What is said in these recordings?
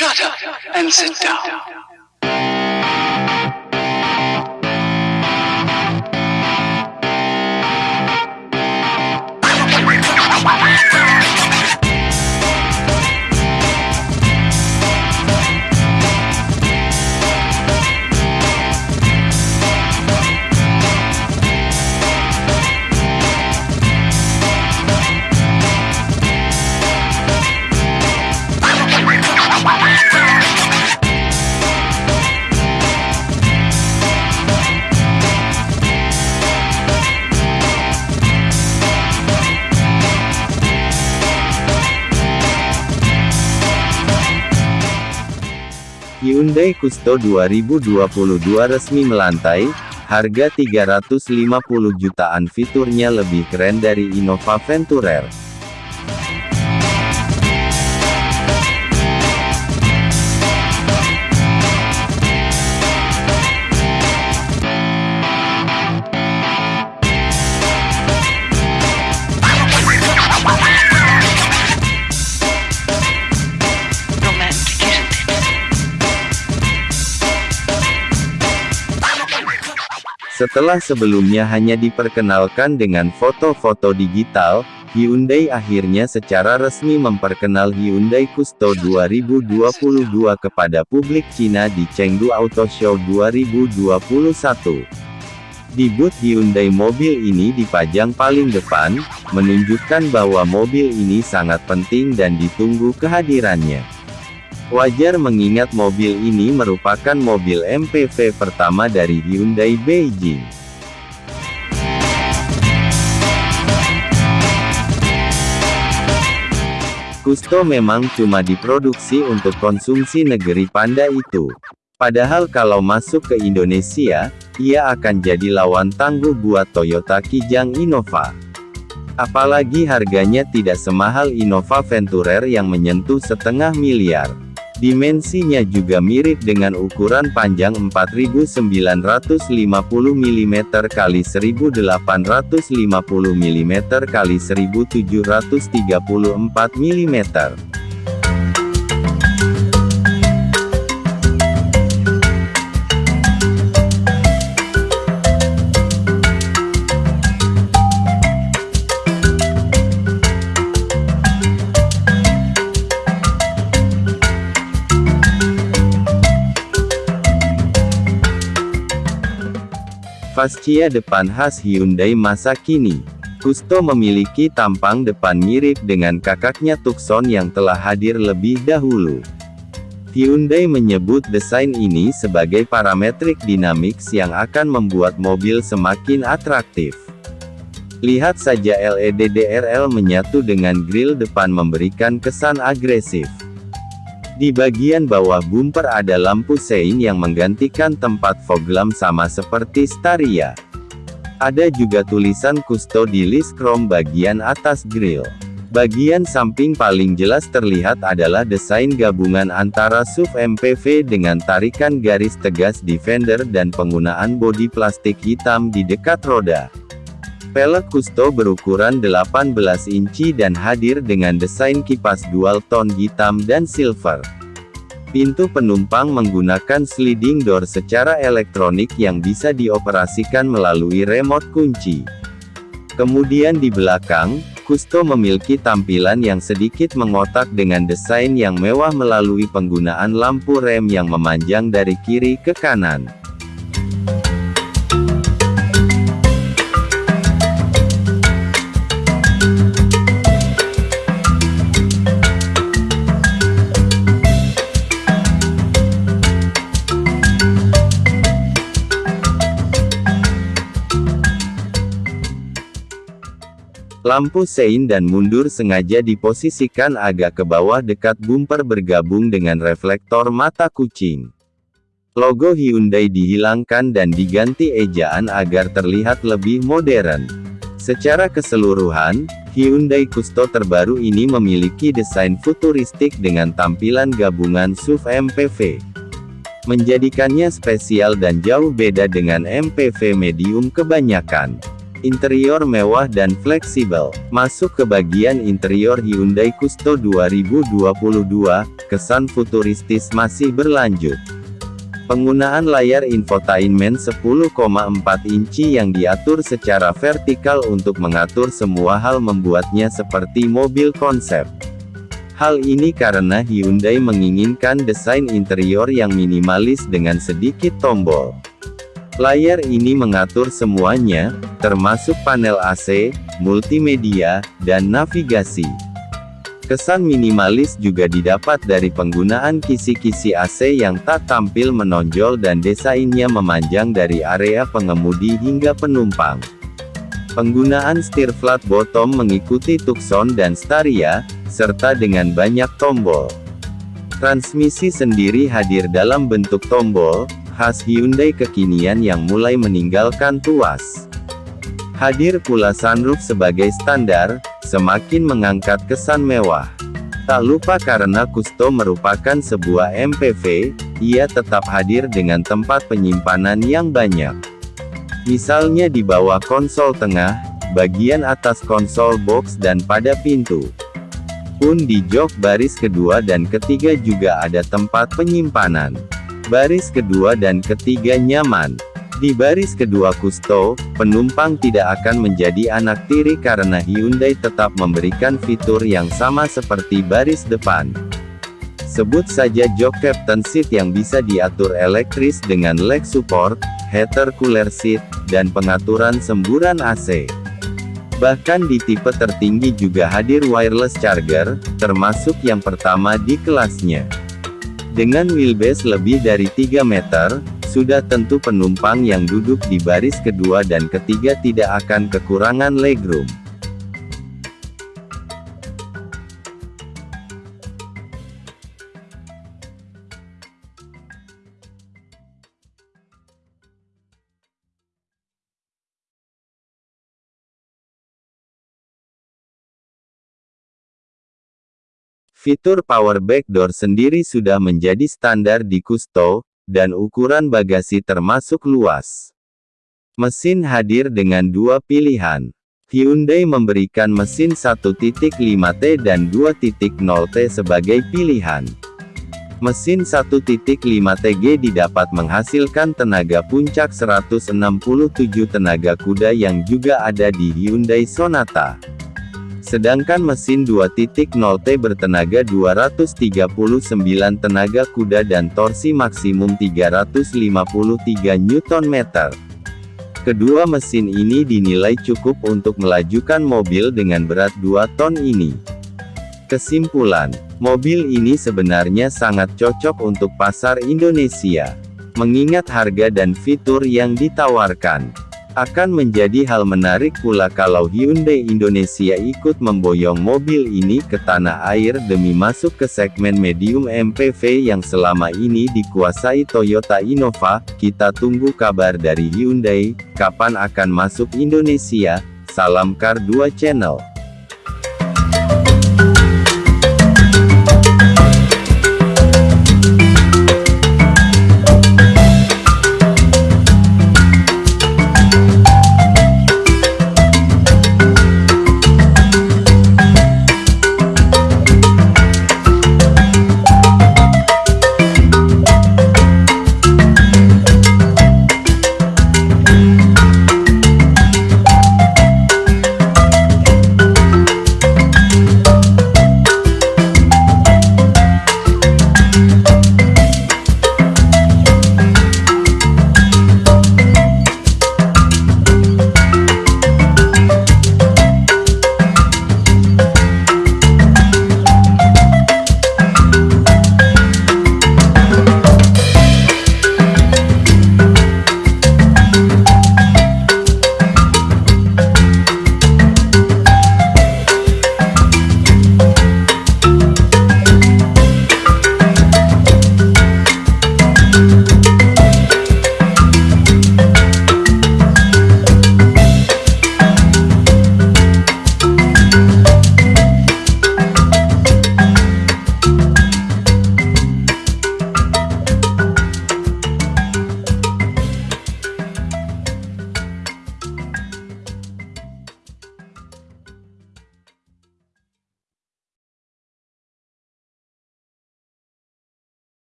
Shut up and sit down. Hyundai Custo 2022 resmi melantai, harga 350 jutaan fiturnya lebih keren dari Innova Venturer. Setelah sebelumnya hanya diperkenalkan dengan foto-foto digital, Hyundai akhirnya secara resmi memperkenal Hyundai Custo 2022 kepada publik Cina di Chengdu Auto Show 2021. Di booth Hyundai mobil ini dipajang paling depan, menunjukkan bahwa mobil ini sangat penting dan ditunggu kehadirannya. Wajar mengingat mobil ini merupakan mobil MPV pertama dari Hyundai Beijing. Custo memang cuma diproduksi untuk konsumsi negeri panda itu. Padahal kalau masuk ke Indonesia, ia akan jadi lawan tangguh buat Toyota Kijang Innova. Apalagi harganya tidak semahal Innova Venturer yang menyentuh setengah miliar. Dimensinya juga mirip dengan ukuran panjang 4950 mm x 1850 mm x 1734 mm. Fascia depan khas Hyundai masa kini. Custo memiliki tampang depan mirip dengan kakaknya Tucson yang telah hadir lebih dahulu. Hyundai menyebut desain ini sebagai parametrik dynamics yang akan membuat mobil semakin atraktif. Lihat saja LED DRL menyatu dengan grill depan memberikan kesan agresif. Di bagian bawah bumper ada lampu sein yang menggantikan tempat fog lamp sama seperti Staria. Ada juga tulisan Custo di list chrome bagian atas grill. Bagian samping paling jelas terlihat adalah desain gabungan antara SUV MPV dengan tarikan garis tegas di fender dan penggunaan bodi plastik hitam di dekat roda. Pelek Custo berukuran 18 inci dan hadir dengan desain kipas dual tone hitam dan silver. Pintu penumpang menggunakan sliding door secara elektronik yang bisa dioperasikan melalui remote kunci. Kemudian di belakang, Custo memiliki tampilan yang sedikit mengotak dengan desain yang mewah melalui penggunaan lampu rem yang memanjang dari kiri ke kanan. Lampu sein dan mundur sengaja diposisikan agak ke bawah dekat bumper bergabung dengan reflektor mata kucing. Logo Hyundai dihilangkan dan diganti ejaan agar terlihat lebih modern. Secara keseluruhan, Hyundai Custo terbaru ini memiliki desain futuristik dengan tampilan gabungan SUV MPV. Menjadikannya spesial dan jauh beda dengan MPV medium kebanyakan. Interior mewah dan fleksibel. Masuk ke bagian interior Hyundai Custo 2022, kesan futuristis masih berlanjut. Penggunaan layar infotainment 10,4 inci yang diatur secara vertikal untuk mengatur semua hal membuatnya seperti mobil konsep. Hal ini karena Hyundai menginginkan desain interior yang minimalis dengan sedikit tombol. Layar ini mengatur semuanya, termasuk panel AC, multimedia, dan navigasi. Kesan minimalis juga didapat dari penggunaan kisi-kisi AC yang tak tampil menonjol dan desainnya memanjang dari area pengemudi hingga penumpang. Penggunaan setir flat bottom mengikuti Tucson dan Staria, serta dengan banyak tombol. Transmisi sendiri hadir dalam bentuk tombol, khas Hyundai kekinian yang mulai meninggalkan tuas. Hadir pula sunroof sebagai standar, semakin mengangkat kesan mewah. Tak lupa karena Kusto merupakan sebuah MPV, ia tetap hadir dengan tempat penyimpanan yang banyak. Misalnya di bawah konsol tengah, bagian atas konsol box dan pada pintu. Pun di jok baris kedua dan ketiga juga ada tempat penyimpanan. Baris kedua dan ketiga nyaman. Di baris kedua Kusto, penumpang tidak akan menjadi anak tiri karena Hyundai tetap memberikan fitur yang sama seperti baris depan. Sebut saja jok captain seat yang bisa diatur elektris dengan leg support, heater cooler seat, dan pengaturan semburan AC. Bahkan di tipe tertinggi juga hadir wireless charger, termasuk yang pertama di kelasnya. Dengan wheelbase lebih dari 3 meter, sudah tentu penumpang yang duduk di baris kedua dan ketiga tidak akan kekurangan legroom. Fitur power back door sendiri sudah menjadi standar di Kusto, dan ukuran bagasi termasuk luas. Mesin hadir dengan dua pilihan. Hyundai memberikan mesin 1.5T dan 2.0T sebagai pilihan. Mesin 1.5TG didapat menghasilkan tenaga puncak 167 tenaga kuda yang juga ada di Hyundai Sonata. Sedangkan mesin 2.0T bertenaga 239 tenaga kuda dan torsi maksimum 353 Nm. Kedua mesin ini dinilai cukup untuk melajukan mobil dengan berat 2 ton ini. Kesimpulan, mobil ini sebenarnya sangat cocok untuk pasar Indonesia. Mengingat harga dan fitur yang ditawarkan. Akan menjadi hal menarik pula kalau Hyundai Indonesia ikut memboyong mobil ini ke tanah air demi masuk ke segmen medium MPV yang selama ini dikuasai Toyota Innova. Kita tunggu kabar dari Hyundai, kapan akan masuk Indonesia. Salam Car 2 Channel.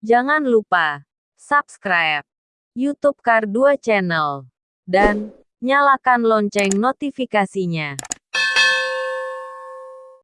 Jangan lupa subscribe YouTube Kar 2 Channel dan nyalakan lonceng notifikasinya.